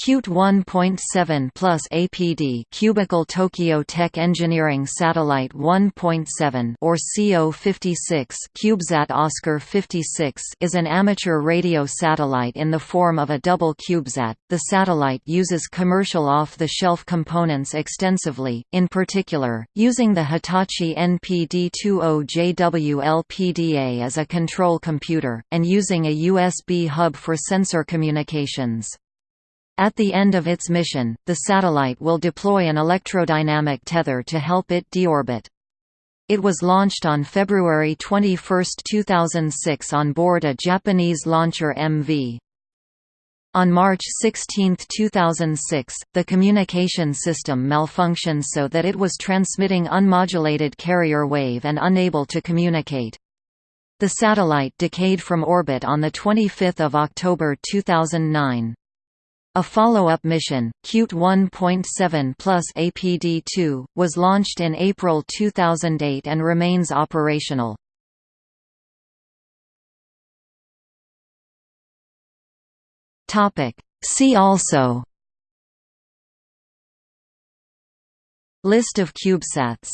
CUTE 1.7 plus APD Cubical Tokyo Tech Engineering Satellite 1.7 or CO56 CubeSat Oscar 56 is an amateur radio satellite in the form of a double CubeSat. The satellite uses commercial off-the-shelf components extensively, in particular, using the Hitachi NPD-20JWL PDA as a control computer, and using a USB hub for sensor communications. At the end of its mission, the satellite will deploy an electrodynamic tether to help it deorbit. It was launched on February 21, 2006 on board a Japanese launcher MV. On March 16, 2006, the communication system malfunctioned so that it was transmitting unmodulated carrier wave and unable to communicate. The satellite decayed from orbit on 25 October 2009. A follow-up mission, CUTE 1.7 plus APD-2, was launched in April 2008 and remains operational. See also List of CubeSats